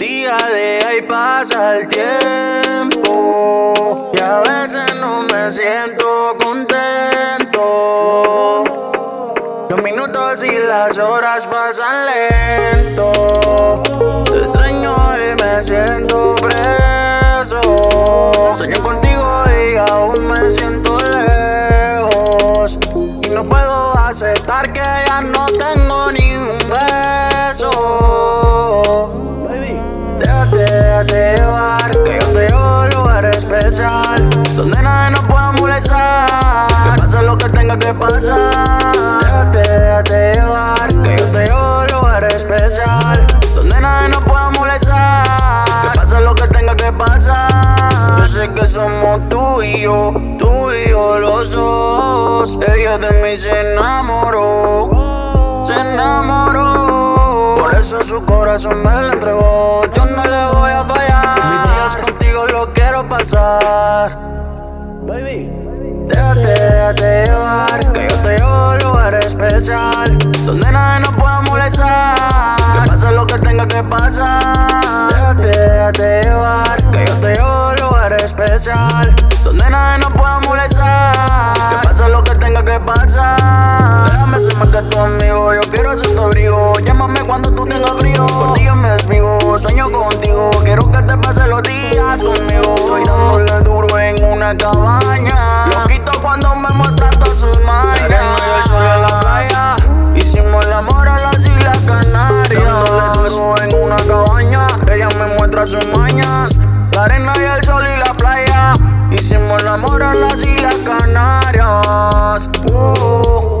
Día a día y pasa el tiempo Y a veces no me siento contento. Los minutos y las horas pasan lento. Te extraño y me siento preso. Sueño contigo y aún aceptar que ya no tengo ni un beso. Déjate, déjate llevar, que yo te llevo a un lugar especial Donde nadie nos pueda molestar. Que pase lo que tenga que pasar. Déjate, déjate llevar, que yo te llevo a un lugar especial Donde nadie nos pueda molestar. Que pase lo que tenga que pasar. Yo sé que somos tú y yo, tú y yo los Ella de mí se enamoró, se enamoró. Por eso su corazón me lo entregó. Yo no le voy a fallar. Mis días contigo lo quiero pasar. Déjate, déjate llevar, que yo te llevo a un lugar especial Donde nadie nos pueda molestar. Que pase lo que tenga que pasar. Déjate, déjate llevar, que yo te llevo a un lugar especial pasa. Déjame ser más que tu amigo, yo quiero ser tu abrigo. Llámame cuando tú tengas frío. Contigo me desvivo, sueño contigo. Quiero que te pases los días conmigo. Estoy dándole duro en una cabaña. Lo quito cuando me muestran todas sus manos. el sol en la playa. Hicimos el amor a las Islas Canarias. Dándole duro en una cabaña. Ella me muestra sus mañas. La arena y el sol y la playa. Hicimos el amor a las Canarias. Uh.